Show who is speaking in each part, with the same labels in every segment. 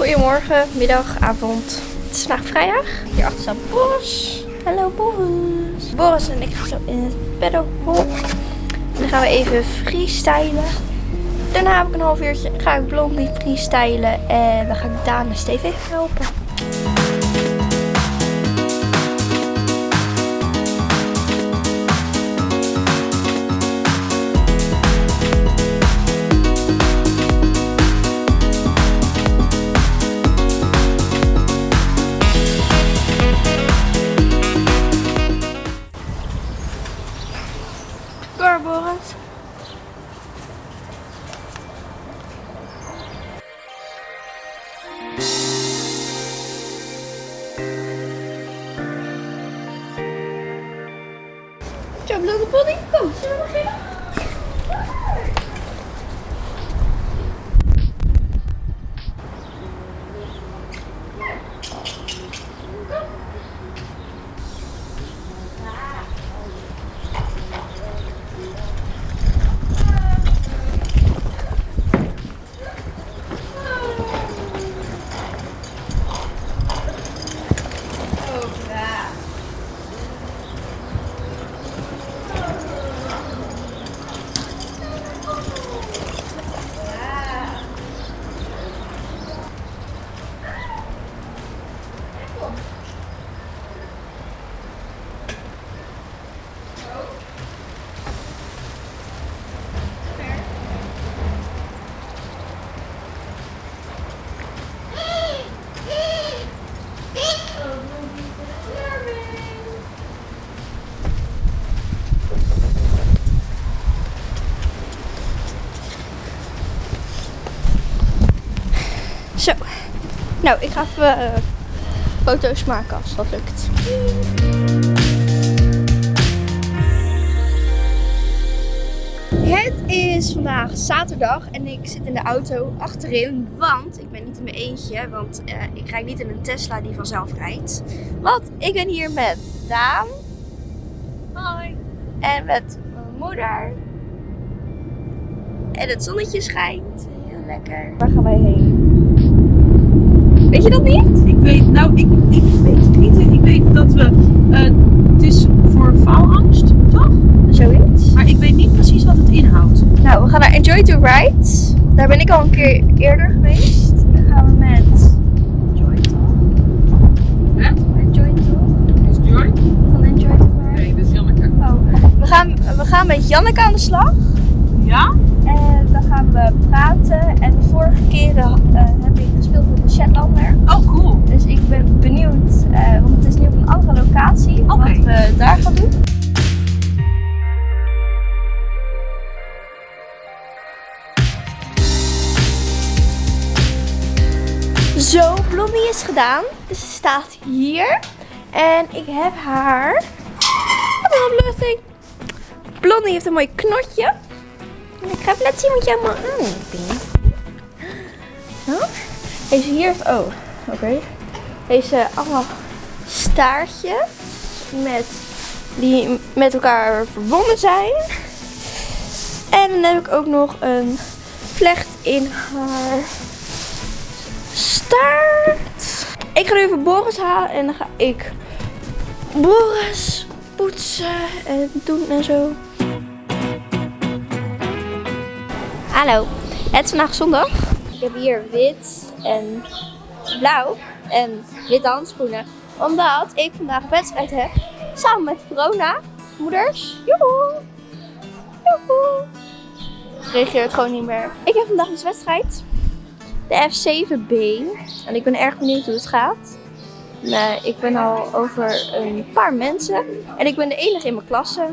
Speaker 1: Goedemorgen, middag, avond. Het is vandaag vrijdag. Hierachter staat Boris. Hallo Boris. Boris en ik gaan zo in het pedalpool. En dan gaan we even freestylen. Daarna heb ik een half uurtje, ga ik Blondie freestylen. En dan ga ik Daan en even helpen. Nou, ik ga even eh, foto's maken als dat lukt. Het is vandaag zaterdag en ik zit in de auto achterin, want ik ben niet in mijn eentje, want eh, ik rijd niet in een Tesla die vanzelf rijdt. Want ik ben hier met Daan. Hoi. En met mijn moeder. En het zonnetje schijnt. Heel lekker. Waar gaan wij heen? Weet je dat niet?
Speaker 2: Ik weet, nou, ik, ik weet het niet. Ik weet dat we, eh, het is voor faalangst, toch?
Speaker 1: Zoiets.
Speaker 2: Maar ik weet niet precies wat het inhoudt.
Speaker 1: Nou, we gaan naar Enjoy to Ride. Daar ben ik al een keer eerder geweest. Dan gaan we met
Speaker 2: Joy, toch?
Speaker 1: To
Speaker 2: Is Joy?
Speaker 1: van Enjoy to Ride.
Speaker 2: Nee, dat is Janneke.
Speaker 1: Oh, we gaan, we gaan met Janneke aan de slag.
Speaker 2: Ja?
Speaker 1: En dan gaan we praten. En de vorige keren eh, heb ik met de Shetlander.
Speaker 2: Oh, cool.
Speaker 1: Dus ik ben benieuwd, eh, want het is nu op een andere locatie,
Speaker 2: Oké.
Speaker 1: wat we daar gaan doen. Zo, Blondie is gedaan. Dus ze staat hier. En ik heb haar. Wat een opluchting. Blondie heeft een mooi knotje. En ik ga even laten zien wat jij allemaal aan hebt. Zo. Deze hier heeft. Oh, oké. Deze allemaal staartjes. Met, die met elkaar verbonden zijn. En dan heb ik ook nog een vlecht in haar staart. Ik ga nu even Boris halen en dan ga ik Boris poetsen en doen en zo. Hallo, het is vandaag zondag. Ik heb hier wit en blauw en witte handschoenen. Omdat ik vandaag wedstrijd heb samen met Verona. Moeders. Joehoe. Joehoe. Reageert gewoon niet meer. Ik heb vandaag een wedstrijd. De F7B. En ik ben erg benieuwd hoe het gaat. Nee, ik ben al over een paar mensen. En ik ben de enige in mijn klasse.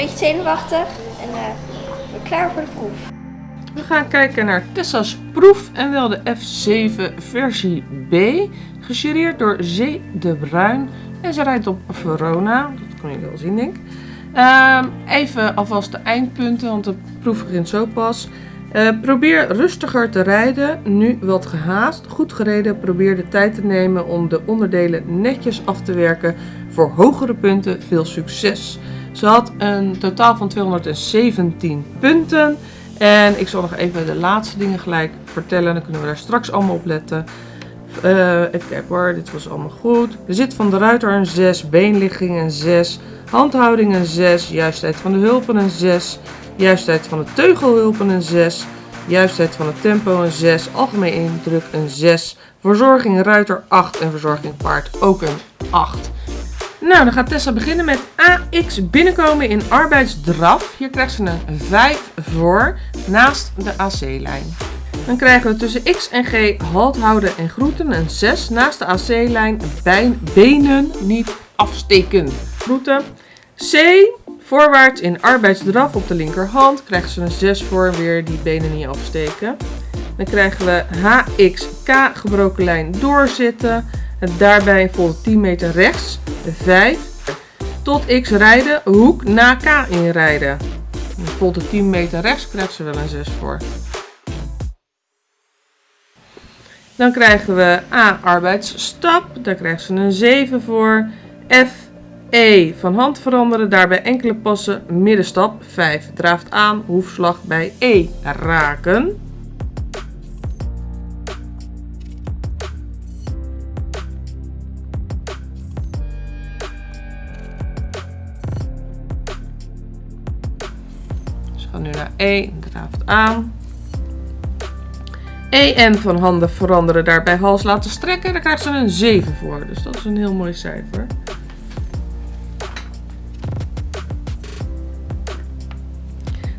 Speaker 1: Beetje zenuwachtig. En eh, ben klaar voor de proef.
Speaker 2: We gaan kijken naar Tessa's proef en wel de F7 versie B. Gejureerd door Zee de Bruin. En ze rijdt op Verona. Dat kan je wel zien, denk ik. Ehm, even alvast de eindpunten, want de proef begint zo pas. Eh, probeer rustiger te rijden, nu wat gehaast. Goed gereden, probeer de tijd te nemen om de onderdelen netjes af te werken. Voor hogere punten veel succes. Ze had een totaal van 217 punten. En ik zal nog even de laatste dingen gelijk vertellen. Dan kunnen we daar straks allemaal op letten. Eh, even kijken hoor, dit was allemaal goed. Er zit van de ruiter een 6, beenligging een 6, handhouding een 6, juistheid van de hulpen een 6, juistheid van de teugelhulpen een 6, juistheid van het tempo een 6, algemeen indruk een 6, verzorging ruiter 8 en verzorging paard ook een 8. Nou, dan gaat Tessa beginnen met AX binnenkomen in arbeidsdraf. Hier krijgt ze een 5 voor naast de AC-lijn. Dan krijgen we tussen X en G halt houden en groeten een 6 naast de AC-lijn benen niet afsteken. Groeten. C voorwaarts in arbeidsdraf op de linkerhand krijgt ze een 6 voor weer die benen niet afsteken. Dan krijgen we HX K gebroken lijn doorzitten. Daarbij volgt 10 meter rechts 5. Tot X rijden, hoek na K inrijden. Volgt de 10 meter rechts krijgt ze wel een 6 voor. Dan krijgen we A, arbeidsstap. Daar krijgt ze een 7 voor. F, E, van hand veranderen. Daarbij enkele passen. Middenstap 5. Draaft aan, hoefslag bij E raken. Gaan nu naar E, draaft aan. EN van handen veranderen, daarbij hals laten strekken. Daar krijgt ze een 7 voor. Dus dat is een heel mooi cijfer.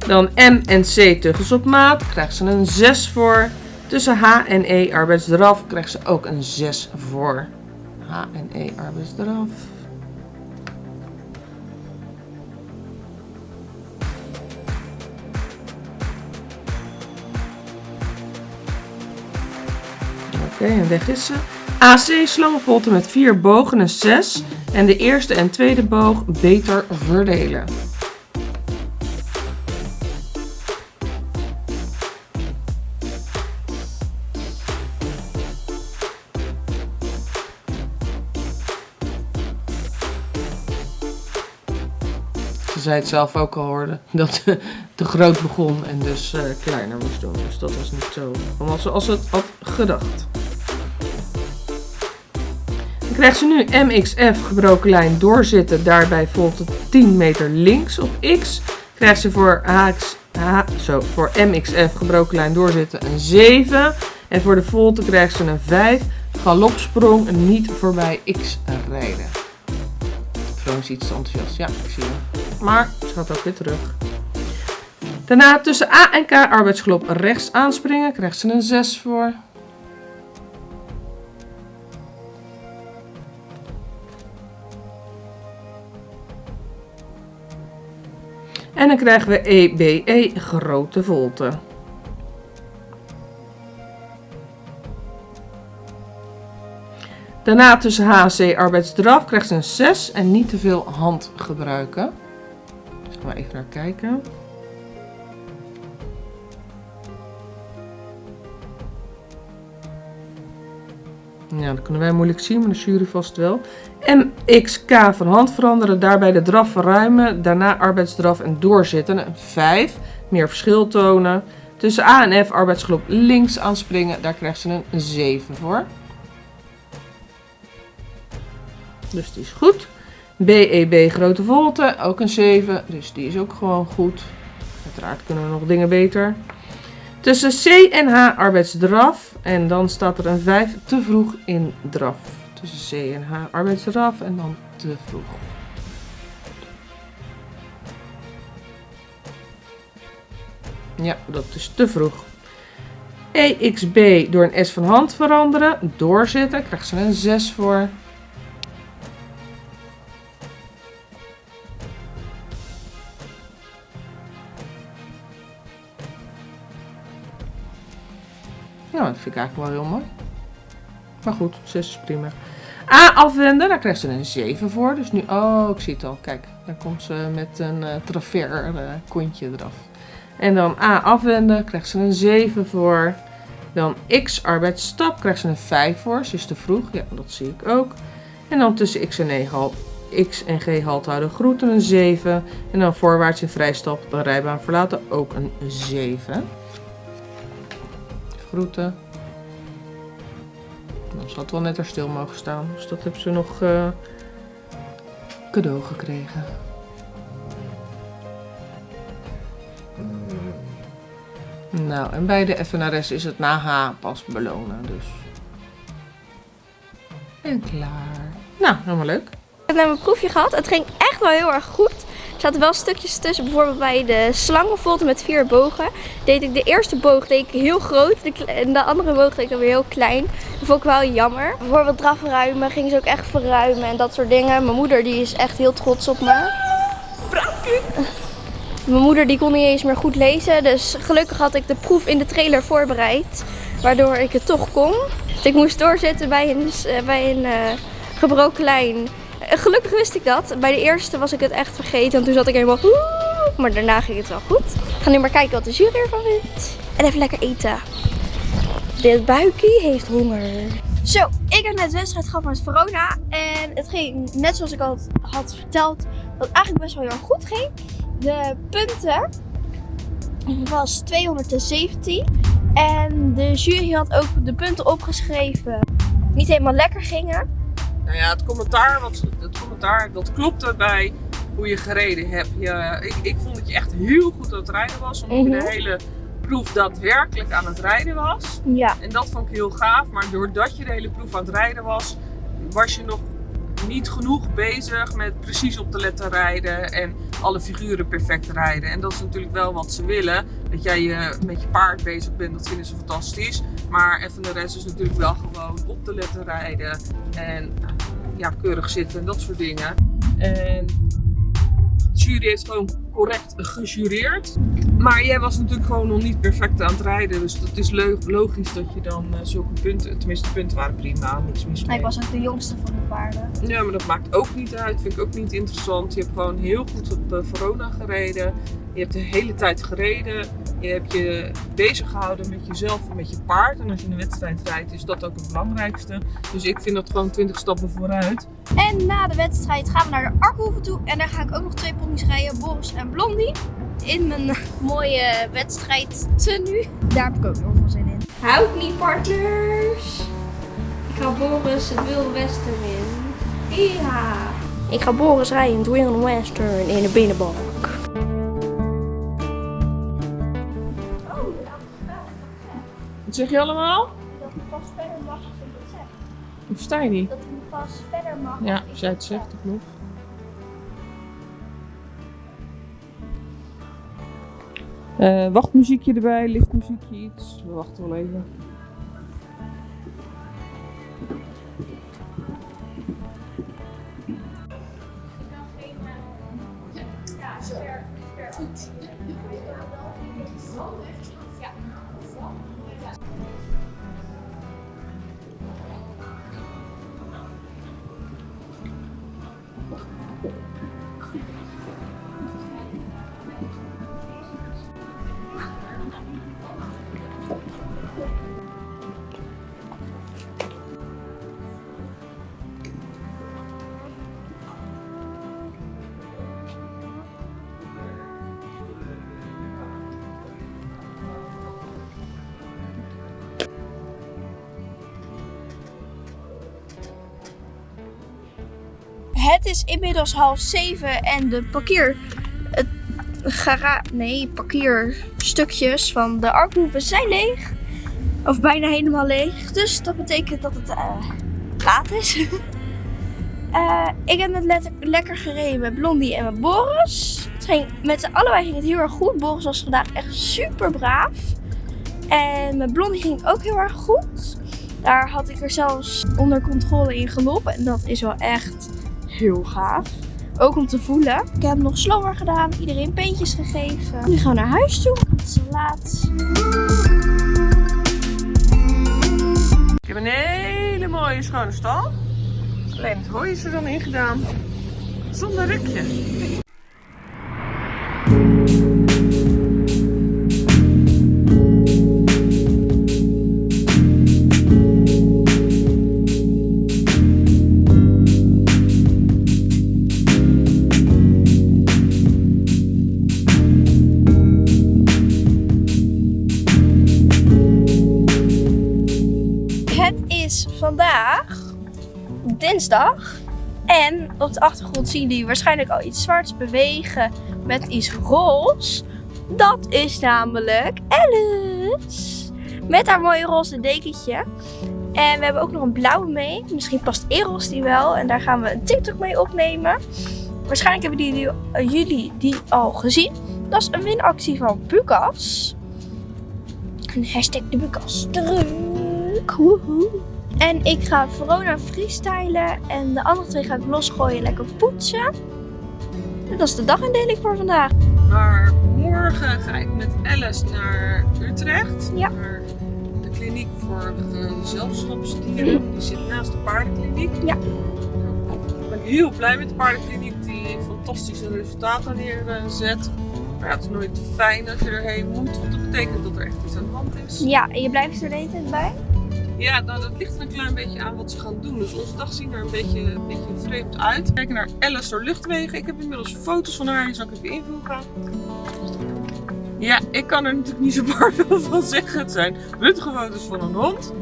Speaker 2: Dan M en C teugels op maat. Krijgt ze een 6 voor. Tussen H en E arbeidsdraf krijgt ze ook een 6 voor. H en E arbeidsdraf. Oké, en weg is ze. AC slangenvolte met vier bogen een 6. En de eerste en tweede boog beter verdelen. Ze zei het zelf ook al hoorde, dat ze te groot begon en dus uh, kleiner moest doen. Dus dat was niet zo zoals ze het had gedacht. Krijgt ze nu MXF gebroken lijn doorzitten. Daarbij volgt het 10 meter links op X. Krijgt ze voor, HX, H, zo, voor MXF gebroken lijn doorzitten een 7. En voor de volte krijgt ze een 5. Galopsprong niet voorbij X rijden. Trouwens iets te enthousiast. Ja, ik zie het. Maar ze gaat ook weer terug. Daarna tussen A en K arbeidsgelop rechts aanspringen. Krijgt ze een 6 voor. En dan krijgen we EBE, e, grote volte. Daarna tussen HC arbeidsdraf krijgt ze een 6 en niet te veel hand gebruiken. Gaan we even naar kijken. Ja, dat kunnen wij moeilijk zien, maar de jury vast wel. MXK van hand veranderen, daarbij de draf verruimen, daarna arbeidsdraf en doorzitten. Een 5, meer verschil tonen. Tussen A en F arbeidsgroep links aanspringen, daar krijgt ze een 7 voor. Dus die is goed. BEB e, grote volte, ook een 7, dus die is ook gewoon goed. Uiteraard kunnen we nog dingen beter. Tussen C en H arbeidsdraf. En dan staat er een 5 te vroeg in draf. Tussen C en H arbeidsdraf en dan te vroeg. Ja, dat is te vroeg. EXB door een S van hand veranderen. Doorzetten. Krijgt ze een 6 voor. Vind ik eigenlijk wel heel mooi. Maar goed, 6 is prima. A afwenden, daar krijgt ze een 7 voor. Dus nu, oh, ik zie het al. Kijk, daar komt ze met een uh, traver uh, kontje eraf. En dan A afwenden, krijgt ze een 7 voor. Dan X arbeidsstap, krijgt ze een 5 voor. Ze is te vroeg, ja, dat zie ik ook. En dan tussen X en, X en G halt houden groeten een 7. En dan voorwaarts in vrijstap, de rijbaan verlaten, ook een 7. Groeten. Dan had wel net er stil mogen staan. Dus dat heeft ze nog uh, cadeau gekregen. Nou, en bij de FNRS is het na H pas belonen, dus. En klaar. Nou, helemaal leuk.
Speaker 1: Ik heb net mijn proefje gehad. Het ging echt wel heel erg goed. Er zaten wel stukjes tussen. Bijvoorbeeld bij de slangenvolte met vier bogen. Deed ik de eerste boog deed ik heel groot. En de andere boog deed ik weer heel klein. Vond ik wel jammer. Bijvoorbeeld drafruimen ging ze ook echt verruimen en dat soort dingen. Mijn moeder die is echt heel trots op me. Mijn moeder die kon niet eens meer goed lezen. Dus gelukkig had ik de proef in de trailer voorbereid. Waardoor ik het toch kon. ik moest doorzetten bij een, eh, bij een uh, gebroken lijn. Eh, gelukkig wist ik dat. Bij de eerste was ik het echt vergeten. En toen zat ik helemaal... Maar daarna ging het wel goed. Ik ga nu maar kijken wat de jury ervan vindt. En even lekker eten. Dit buikje heeft honger. Zo, ik heb net wedstrijd gehad met Verona. En het ging net zoals ik al had verteld. Dat het eigenlijk best wel heel erg goed ging. De punten was 217. En de jury had ook de punten opgeschreven. Niet helemaal lekker gingen.
Speaker 2: Nou ja, het commentaar, wat, het commentaar dat klopte bij hoe je gereden hebt. Je, ik, ik vond dat je echt heel goed aan het rijden was. Omdat je de mhm. hele proef daadwerkelijk aan het rijden was.
Speaker 1: Ja.
Speaker 2: En dat vond ik heel gaaf. Maar doordat je de hele proef aan het rijden was, was je nog niet genoeg bezig met precies op de letter rijden en alle figuren perfect rijden. En dat is natuurlijk wel wat ze willen. Dat jij je met je paard bezig bent, dat vinden ze fantastisch. Maar even de rest is natuurlijk wel gewoon op de letter rijden en ja, keurig zitten en dat soort dingen. En de jury heeft gewoon correct gejureerd. Maar jij was natuurlijk gewoon nog niet perfect aan het rijden. Dus het is logisch dat je dan uh, zulke punten, tenminste de punten waren prima, niks mis mee.
Speaker 1: Ik was ook de jongste van de paarden.
Speaker 2: Ja, maar dat maakt ook niet uit. Vind ik ook niet interessant. Je hebt gewoon heel goed op uh, Verona gereden. Je hebt de hele tijd gereden. Je hebt je bezig gehouden met jezelf en met je paard. En als je een wedstrijd rijdt, is dat ook het belangrijkste. Dus ik vind dat gewoon 20 stappen vooruit.
Speaker 1: En na de wedstrijd gaan we naar de Arkhoeven toe. En daar ga ik ook nog twee pony's rijden, Boris en Blondie. In mijn mooie wedstrijd tenue. Daar heb ik ook nog veel zin in. Houd niet, partners. Ik ga Boris het Wilde Westen in. Ja. Ik ga Boris rijden in het Wilde Western in de binnenbak.
Speaker 2: Wat zeg je allemaal?
Speaker 1: Dat hij pas verder mag als ik het zeg.
Speaker 2: Hoe sta je niet?
Speaker 1: Dat hij pas verder mag.
Speaker 2: Ja, als jij het zegt, dat klopt. Wachtmuziekje erbij, liftmuziekje iets. We wachten wel even.
Speaker 1: Het is inmiddels half zeven en de parkeer... Het gara nee, parkeerstukjes van de Arkhoeven zijn leeg. Of bijna helemaal leeg. Dus dat betekent dat het uh, laat is. uh, ik heb net lekker gereden met Blondie en met Boris. Het ging, met z'n allebei ging het heel erg goed. Boris was vandaag echt super braaf. En met Blondie ging het ook heel erg goed. Daar had ik er zelfs onder controle in gelopen. En dat is wel echt heel gaaf. Ook om te voelen. Ik heb nog slower gedaan. Iedereen peentjes gegeven. Nu gaan we naar huis toe. Het is laat.
Speaker 2: Ik heb een hele mooie schone stal. Alleen het hooi is er dan in gedaan. Zonder rukje.
Speaker 1: Dinsdag. En op de achtergrond zien jullie waarschijnlijk al iets zwarts bewegen met iets roze. Dat is namelijk Alice. Met haar mooie roze dekentje. En we hebben ook nog een blauwe mee. Misschien past Eros die wel. En daar gaan we een TikTok mee opnemen. Waarschijnlijk hebben die, uh, jullie die al gezien. Dat is een winactie van Bukas. En hashtag de Bukas druk. Woehoe. En ik ga Verona freestylen. En de andere twee ga ik losgooien, lekker poetsen. En dat is de dagindeling voor vandaag.
Speaker 2: Maar morgen ga ik met Alice naar Utrecht.
Speaker 1: Ja.
Speaker 2: Naar de kliniek voor gezelschapsdieren. Die zit naast de paardenkliniek.
Speaker 1: Ja.
Speaker 2: Ik ben heel blij met de paardenkliniek die fantastische resultaten neerzet. Maar ja, het is nooit fijn als je erheen moet, want dat betekent dat er echt iets aan de hand is.
Speaker 1: Ja, en je blijft er de hele tijd bij?
Speaker 2: Ja, nou, dat ligt er een klein beetje aan wat ze gaan doen. Dus onze dag zien er een beetje, een beetje vreemd uit. Kijken naar Alice door luchtwegen. Ik heb inmiddels foto's van haar. Die zal ik even invoegen. Ja, ik kan er natuurlijk niet zo bar veel van zeggen. Het zijn röntgenfoto's van een hond.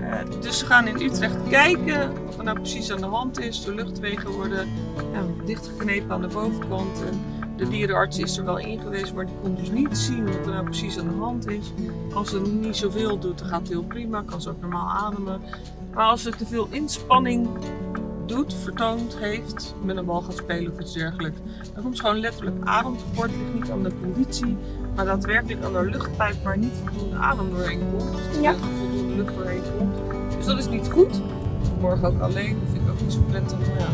Speaker 2: Uh, dus ze gaan in Utrecht kijken wat er nou precies aan de hand is. De luchtwegen worden ja, dichtgeknepen aan de bovenkant. En de dierenarts is er wel in geweest, maar die kon dus niet zien wat er nou precies aan de hand is. Als ze niet zoveel doet, dan gaat het heel prima. Kan ze ook normaal ademen. Maar als ze te veel inspanning doet, vertoond heeft, met een bal gaat spelen of iets dergelijks, dan komt ze gewoon letterlijk ademtekort. Het ligt niet aan de conditie, maar daadwerkelijk aan de luchtpijp waar niet voldoende adem doorheen komt. Of
Speaker 1: Ja.
Speaker 2: voldoende lucht doorheen komt. Dus dat is niet goed. Morgen ook alleen, dat vind ik ook niet zo prettig. Maar ja,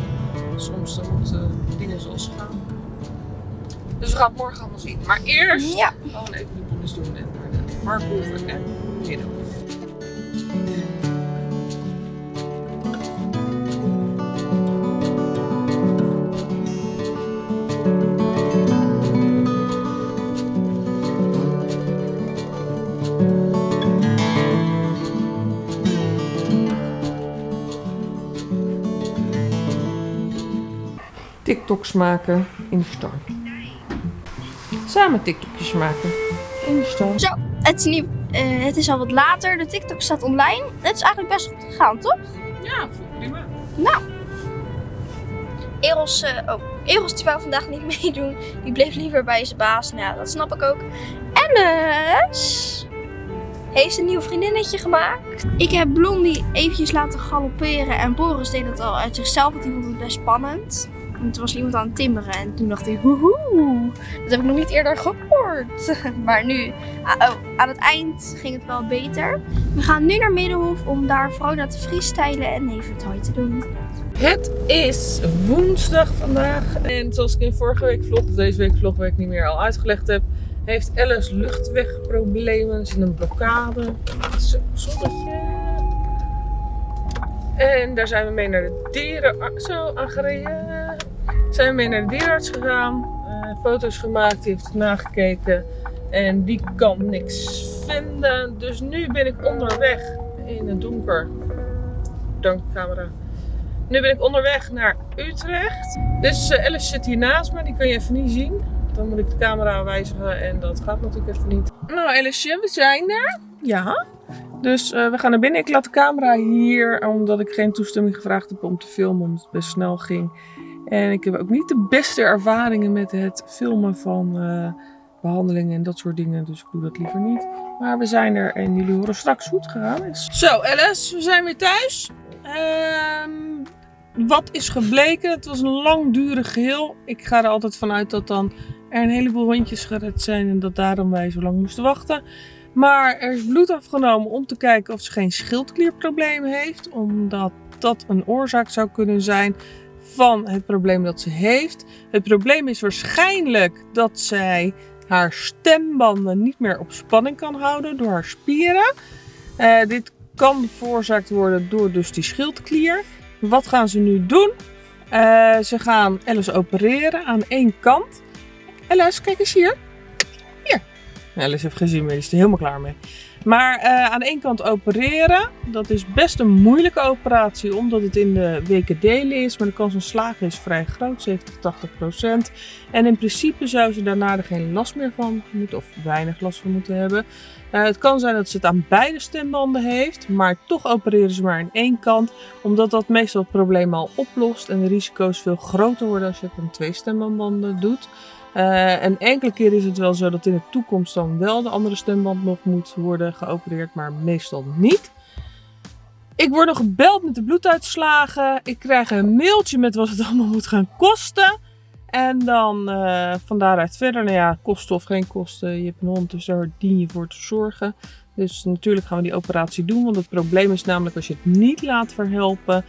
Speaker 2: soms dan moeten dingen zoals gaan. Dus we gaan het morgen allemaal zien. Maar eerst
Speaker 1: Ja.
Speaker 2: gewoon even de bonus doen en naar de Markhoeven en Middenhof. TikToks maken in de star. Samen TikTokjes maken in de.
Speaker 1: Zo, het is, niet, eh, het is al wat later. De TikTok staat online. Het is eigenlijk best goed gegaan, toch?
Speaker 2: Ja, prima.
Speaker 1: Eros, eh, oh, Eros die wou vandaag niet meedoen. Die bleef liever bij zijn baas. Nou, dat snap ik ook. Alice heeft een nieuw vriendinnetje gemaakt. Ik heb Blondie eventjes laten galopperen. En Boris deed dat al uit zichzelf, want die vond het best spannend. En toen was iemand aan het timmeren. En toen dacht hij, woehoe, dat heb ik nog niet eerder gehoord. Maar nu, oh, aan het eind ging het wel beter. We gaan nu naar Middenhof om daar Vrona te freestylen en even het hoi te doen.
Speaker 2: Het is woensdag vandaag. En zoals ik in vorige week vlog, of deze week vlog, waar ik niet meer al uitgelegd heb, heeft Alice luchtwegproblemen. Er zit een blokkade. Zo. En daar zijn we mee naar de dierenarts. Zo, aangereden. Zijn we mee naar de dierenarts gegaan. eh, foto's gemaakt, die heeft nagekeken. En die kan niks vinden. Dus nu ben ik onderweg in het donker. Dank camera. Nu ben ik onderweg naar Utrecht. Dus eh, Alice zit hier naast me, die kun je even niet zien. Dan moet ik de camera wijzigen en dat gaat natuurlijk even niet. Nou Alice, we zijn er. Ja. Dus eh, we gaan naar binnen. Ik laat de camera hier, omdat ik geen toestemming gevraagd heb om te filmen, omdat het best snel ging. En ik heb ook niet de beste ervaringen met het filmen van eh, behandelingen en dat soort dingen. Dus ik doe dat liever niet. Maar we zijn er en jullie horen straks hoe het gegaan is. Zo Alice, we zijn weer thuis. Ehm, wat is gebleken? Het was een langdurig geheel. Ik ga er altijd vanuit dat dan er een heleboel hondjes gered zijn en dat daarom wij zo lang moesten wachten. Maar er is bloed afgenomen om te kijken of ze geen schildklierprobleem heeft, omdat dat een oorzaak zou kunnen zijn van het probleem dat ze heeft. Het probleem is waarschijnlijk dat zij haar stembanden niet meer op spanning kan houden door haar spieren. Eh, dit kan veroorzaakt worden door dus die schildklier. Wat gaan ze nu doen? Eh, ze gaan Alice opereren aan één kant. Alice, kijk eens hier. Hier. Alice heeft gezien, maar is er helemaal klaar mee. Maar eh, aan één kant opereren, dat is best een moeilijke operatie, omdat het in de weken delen is. Maar de kans van slagen is vrij groot, 70 80 procent. En in principe zou ze daarna er geen last meer van moeten, of weinig last van moeten hebben. Uh, het kan zijn dat ze het aan beide stembanden heeft, maar toch opereren ze maar aan één kant, omdat dat meestal het probleem al oplost en de risico's veel groter worden als je het aan twee stembanden doet. Uh, en enkele keer is het wel zo dat in de toekomst dan wel de andere stemband nog moet worden geopereerd, maar meestal niet. Ik word nog gebeld met de bloeduitslagen. Ik krijg een mailtje met wat het allemaal moet gaan kosten. En dan uh, van daaruit verder, nou ja, kosten of geen kosten. Je hebt een hond, dus daar dien je voor te zorgen. Dus natuurlijk gaan we die operatie doen. Want het probleem is namelijk als je het niet laat verhelpen,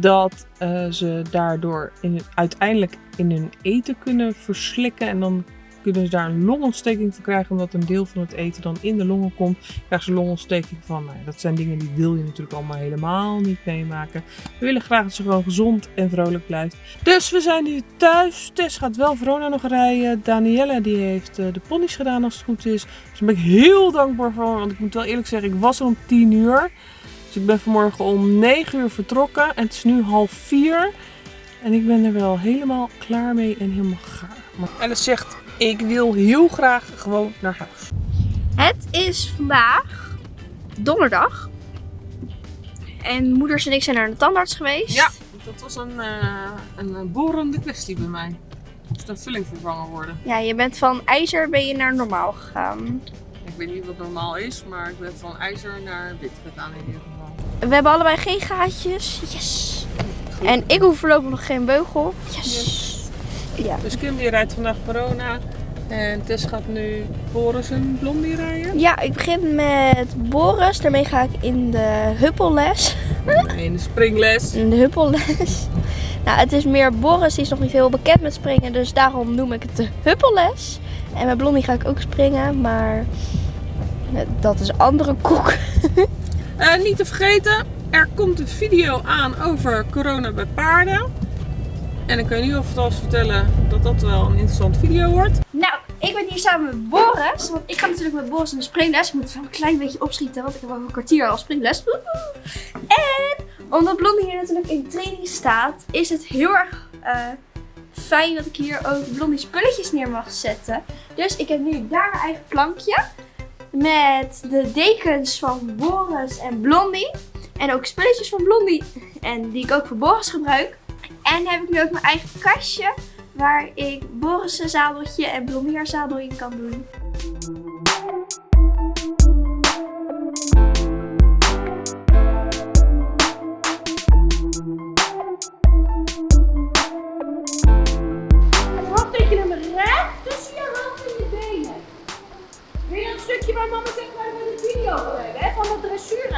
Speaker 2: dat uh, ze daardoor in, uiteindelijk in hun eten kunnen verslikken. En dan kunnen ze daar een longontsteking van krijgen, omdat een deel van het eten dan in de longen komt. Krijgen ze longontsteking van. Nou, dat zijn dingen die wil je natuurlijk allemaal helemaal niet meemaken. We willen graag dat ze gewoon gezond en vrolijk blijft. Dus we zijn nu thuis. Tess gaat wel Verona nog rijden. Danielle die heeft uh, de ponies gedaan als het goed is. Dus daar ben ik heel dankbaar voor. Want ik moet wel eerlijk zeggen, ik was om 10 uur. Dus ik ben vanmorgen om 9 uur vertrokken. En het is nu half 4. En ik ben er wel helemaal klaar mee en helemaal gaar. En het zegt ik wil heel graag gewoon naar huis.
Speaker 1: Het is vandaag donderdag. En moeders en ik zijn naar de tandarts geweest.
Speaker 2: Ja, dat was een, uh, een borende kwestie bij mij. Moest een vulling vervangen worden.
Speaker 1: Ja, je bent van ijzer ben je naar normaal gegaan.
Speaker 2: Ik weet niet wat normaal is, maar ik ben van ijzer naar wit gegaan in ieder geval.
Speaker 1: We hebben allebei geen gaatjes. Yes. En ik hoef voorlopig nog geen beugel. yes.
Speaker 2: Ja. Dus Kim die rijdt vandaag corona. En Tess gaat nu Boris en Blondie rijden.
Speaker 1: Ja, ik begin met Boris. Daarmee ga ik in de huppelles.
Speaker 2: In de springles.
Speaker 1: In de huppelles. Nou, het is meer Boris, die is nog niet heel bekend met springen. Dus daarom noem ik het de huppelles. En met Blondie ga ik ook springen, maar dat is andere koek.
Speaker 2: uh, niet te vergeten, er komt een video aan over corona bij paarden. En ik kan je nu alvast vertellen dat dat wel een interessante video wordt.
Speaker 1: Nou, ik ben hier samen met Boris. Want ik ga natuurlijk met Boris in de springles. Ik moet even een klein beetje opschieten, want ik heb over een kwartier al springles. En omdat Blondie hier natuurlijk in training staat, is het heel erg uh, fijn dat ik hier ook Blondie spulletjes neer mag zetten. Dus ik heb nu daar mijn eigen plankje. Met de dekens van Boris en Blondie. En ook spulletjes van Blondie. En die ik ook voor Boris gebruik. En heb ik nu ook mijn eigen kastje waar ik Boris' zadeltje en Blommeer zadel in kan doen.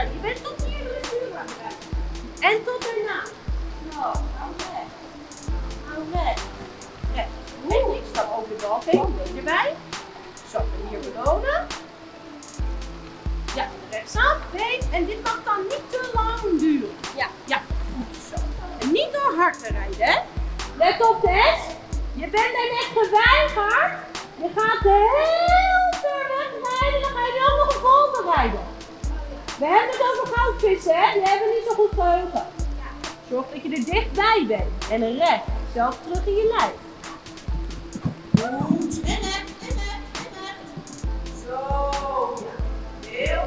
Speaker 1: Je bent tot hier aan het En tot daarna. Nou, hou recht. Hou recht. Recht. En ik stap over de bal heen. Been erbij. Zo, en hier belonen. Ja, rechtsaf. Been. En dit mag dan niet te lang duren. Ja. Ja, goed zo. En niet door hard te rijden, hè. Let op, Tess. Je bent er net geweigerd. Je gaat heel ver weg rijden. Dan ga je wel nog een volte rijden. We hebben het over goudvissen, hè. Die hebben niet zo goed geheugen. Zorg dat je er dichtbij bent. En recht. Zelf terug in je lijf. Goed. En recht. En recht. En recht. Zo. Ja. Heel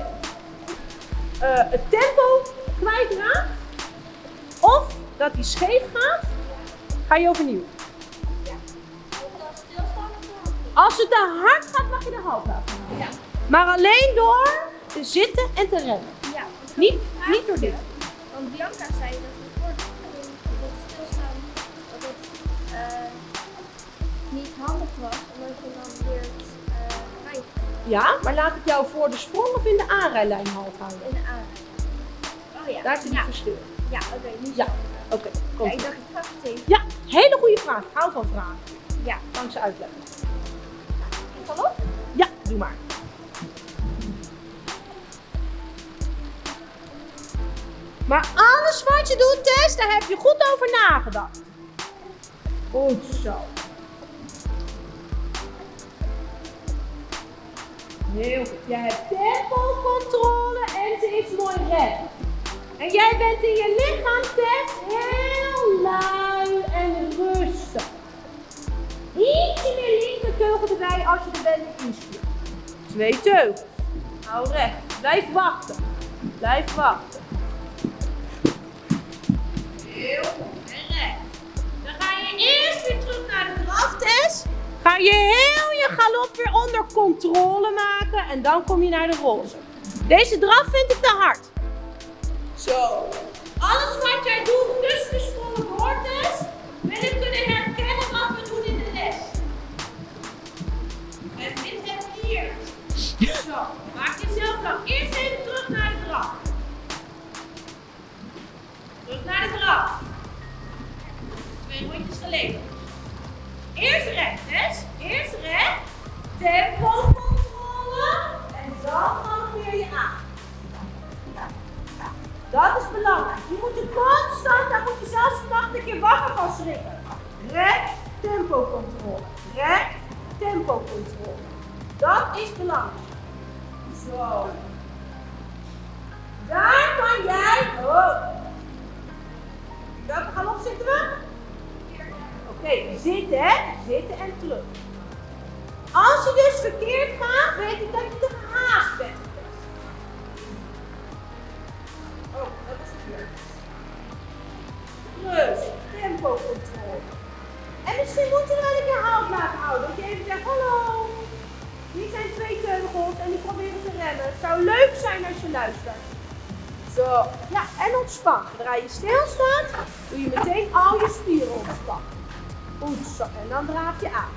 Speaker 1: uh, Het tempo kwijtraakt. Of dat hij scheef gaat. Ga je overnieuw. Ja. Als het te hard gaat, mag je de hand laten. Ja. Maar alleen door te zitten en te rennen. Ja. Niet, niet door dit. Want Bianca zei dat niet handig was, omdat je dan weer uh, Ja, maar laat ik jou voor de sprong of in de aanrijlijn halt houden? In de aanrijlijn. Oh ja. Daar zit ja. het verschil. Ja, oké. Okay, ja, oké. Okay, ja, ik dacht, ik vraag het even. Ja, hele goede vraag. Ik hou van vragen. Ja. Kan ik ze uitleggen. Ik ga op? Ja, doe maar. Maar alles wat je doet, Tess, daar heb je goed over nagedacht. Goed zo. Heel goed. Jij hebt tempocontrole en ze is mooi recht. En jij bent in je lichaamstest heel lui en rustig. Ietsje
Speaker 3: je als je er bent instuurt. Twee teugels. Hou recht. Blijf wachten. Blijf wachten. Heel en recht. Dan ga je eerst weer terug naar de draftest. Ga je heel je galop weer onder controle maken en dan kom je naar de roze. Deze draf vind ik te hard. Zo. Alles wat jij doet tussen de sprongen door, Tess, wil ik kunnen herkennen wat we doen in de les. En dit heb je hier. Zo. Maak jezelf dan eerst even Eerst recht, Tess. Eerst recht. Tempo controle. En dan galoppeer je aan. Dat is belangrijk. Je moet er constant, daar moet je zelfs vannacht een keer wakker van schrikken. Recht, tempo controle. Recht, tempo controle. Dat is belangrijk. Zo. Daar kan jij. Oh. Welke galop zitten we? Oké, zitten hè? Zitten en terug. Als je dus verkeerd gaat, weet ik dat je te gehaast bent. Oh, dat is verkeerd. Rust, tempo controle. En misschien moet je wel een keer halt laten houden. Dat je even zegt, hallo. Hier zijn twee teugels en die proberen te remmen. Het zou leuk zijn als je luistert. Zo, ja, en ontspan. Zodra je stilstaat, doe je meteen al je spieren ontspannen. Goed zo, en dan draaf je aan.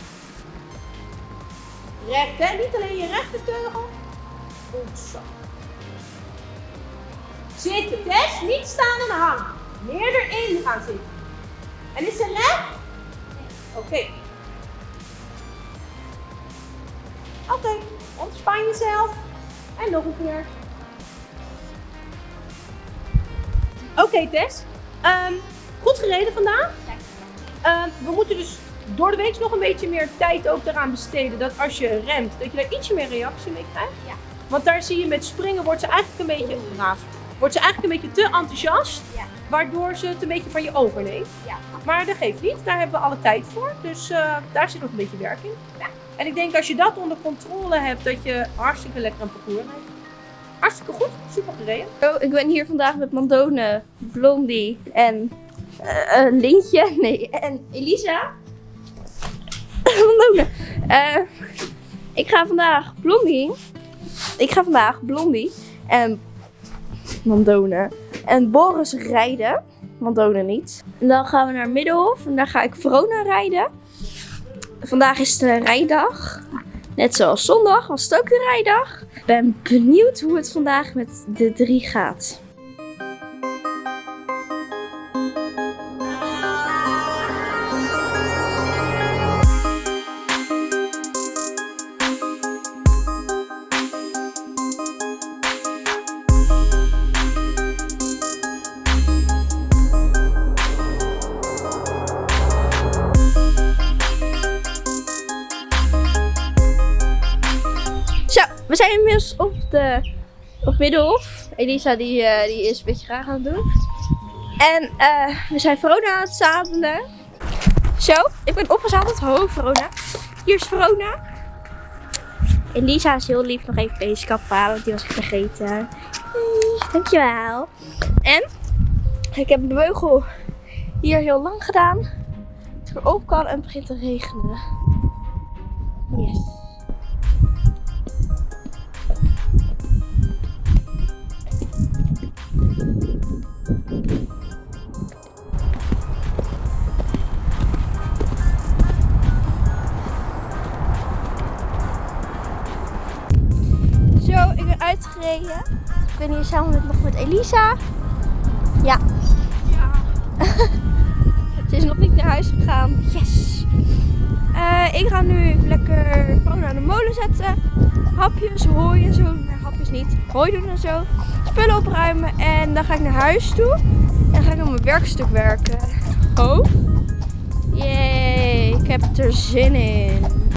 Speaker 3: Recht, hè? Niet alleen je rechterteugel. Goed zo. Zitten, Tess. Niet staan en hangen. Meer erin gaan zitten. En is ze recht? Oké. Oké, ontspan jezelf. En nog een keer. Oké, Tess. Ehm, goed gereden vandaag. Ehm, we moeten dus door de week nog een beetje meer tijd ook eraan besteden. Dat als je remt, dat je daar ietsje meer reactie mee krijgt.
Speaker 1: Ja.
Speaker 3: Want daar zie je met springen wordt ze eigenlijk een beetje braaf. Wordt ze eigenlijk een beetje te enthousiast.
Speaker 1: Ja.
Speaker 3: Waardoor ze het een beetje van je overneemt.
Speaker 1: Ja.
Speaker 3: Maar dat geeft niet. Daar hebben we alle tijd voor. Dus eh, daar zit nog een beetje werk in.
Speaker 1: Ja.
Speaker 3: En ik denk als je dat onder controle hebt, dat je hartstikke lekker een parcours rijdt. Hartstikke goed. Super gereden.
Speaker 1: Oh, ik ben hier vandaag met Mandone, Blondie en eh, eh, Lintje. Nee, en Elisa. Mandone. Eh, ik ga vandaag Blondie. Ik ga vandaag Blondie en Mandone en Boris rijden. Mandone niet. En dan gaan we naar Middelhof en daar ga ik Verona rijden. Vandaag is de rijdag. Net zoals zondag was het ook de rijdag. Ik ben benieuwd hoe het vandaag met de drie gaat. Middelhof. Elisa die, eh, die is een beetje graag aan het doen. En eh, we zijn Verona aan het zadelen. Zo, ik ben opgezadeld. Ho, Verona. Hier is Verona. Elisa is heel lief nog even deze kap halen, want die was vergeten. Dankjewel. En ik heb de beugel hier heel lang gedaan. Het open kan en het begint te regenen. Yes. Samen met, nog met Elisa. Ja. Ze is nog niet naar huis gegaan. Yes. Eh, ik ga nu lekker gewoon aan de molen zetten. Hapjes, hooi en zo. Nee, hapjes niet. Hooi doen en zo. Spullen opruimen. En dan ga ik naar huis toe. En dan ga ik aan mijn werkstuk werken. Oh. Yay, ik heb er zin in.